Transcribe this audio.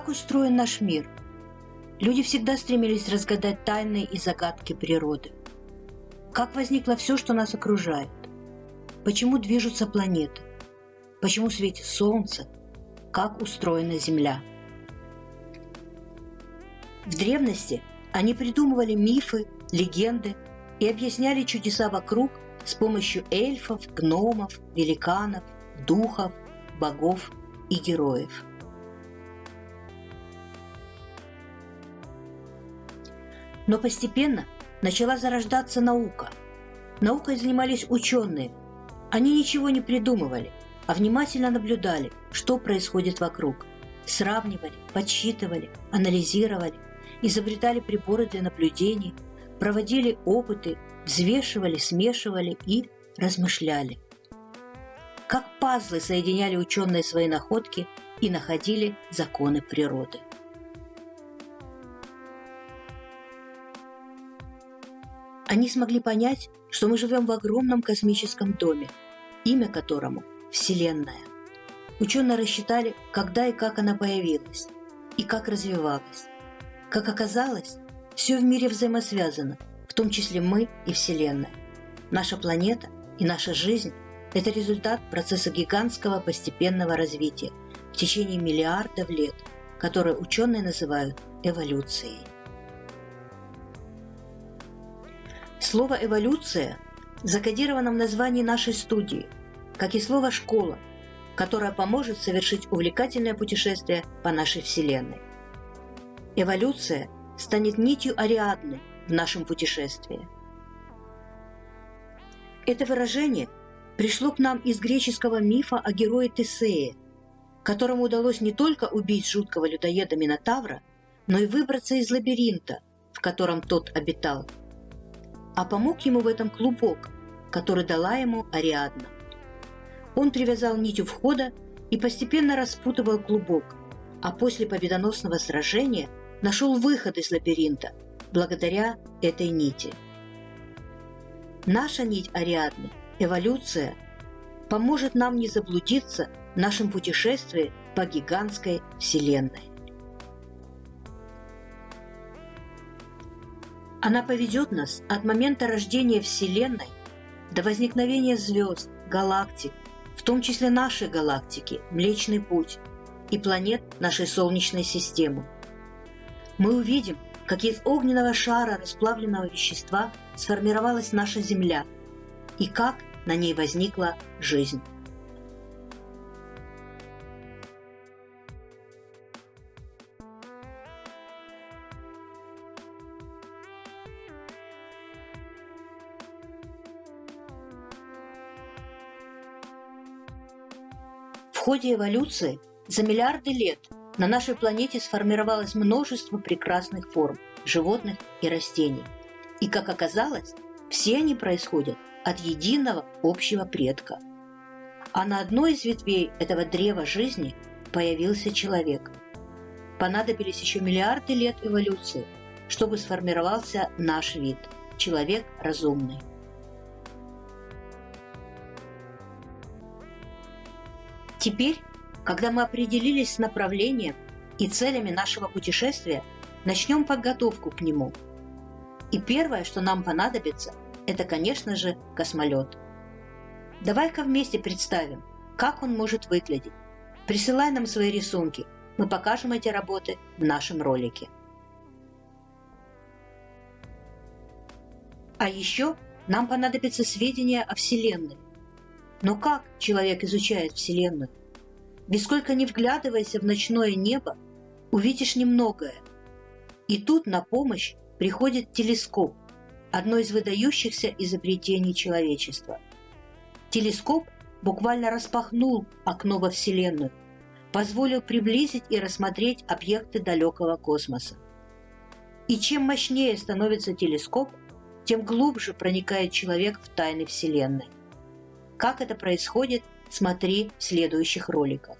Как устроен наш мир? Люди всегда стремились разгадать тайны и загадки природы. Как возникло все, что нас окружает? Почему движутся планеты? Почему светит Солнце? Как устроена Земля? В древности они придумывали мифы, легенды и объясняли чудеса вокруг с помощью эльфов, гномов, великанов, духов, богов и героев. Но постепенно начала зарождаться наука. Наукой занимались ученые. Они ничего не придумывали, а внимательно наблюдали, что происходит вокруг. Сравнивали, подсчитывали, анализировали, изобретали приборы для наблюдений, проводили опыты, взвешивали, смешивали и размышляли. Как пазлы соединяли ученые свои находки и находили законы природы. Они смогли понять, что мы живем в огромном космическом доме, имя которому – Вселенная. Ученые рассчитали, когда и как она появилась, и как развивалась. Как оказалось, все в мире взаимосвязано, в том числе мы и Вселенная. Наша планета и наша жизнь – это результат процесса гигантского постепенного развития в течение миллиардов лет, которое ученые называют эволюцией. Слово «эволюция» закодировано в названии нашей студии, как и слово «школа», которое поможет совершить увлекательное путешествие по нашей Вселенной. Эволюция станет нитью Ариадны в нашем путешествии. Это выражение пришло к нам из греческого мифа о герое Тесее, которому удалось не только убить жуткого людоеда Минотавра, но и выбраться из лабиринта, в котором тот обитал – а помог ему в этом клубок, который дала ему Ариадна. Он привязал нить у входа и постепенно распутывал клубок, а после победоносного сражения нашел выход из лабиринта благодаря этой нити. Наша нить Ариадны, эволюция, поможет нам не заблудиться в нашем путешествии по гигантской Вселенной. Она поведет нас от момента рождения Вселенной до возникновения звезд, галактик, в том числе нашей галактики, Млечный Путь, и планет нашей Солнечной системы. Мы увидим, как из огненного шара расплавленного вещества сформировалась наша Земля и как на ней возникла жизнь. Ходе эволюции за миллиарды лет на нашей планете сформировалось множество прекрасных форм животных и растений. И, как оказалось, все они происходят от единого общего предка. А на одной из ветвей этого древа жизни появился человек. Понадобились еще миллиарды лет эволюции, чтобы сформировался наш вид – человек разумный. Теперь, когда мы определились с направлением и целями нашего путешествия, начнем подготовку к нему. И первое, что нам понадобится, это, конечно же, космолет. Давай-ка вместе представим, как он может выглядеть. Присылай нам свои рисунки, мы покажем эти работы в нашем ролике. А еще нам понадобятся сведения о Вселенной. Но как человек изучает Вселенную? Ведь не вглядывайся в ночное небо, увидишь немногое. И тут на помощь приходит телескоп, одно из выдающихся изобретений человечества. Телескоп буквально распахнул окно во Вселенную, позволил приблизить и рассмотреть объекты далекого космоса. И чем мощнее становится телескоп, тем глубже проникает человек в тайны Вселенной. Как это происходит, смотри в следующих роликах.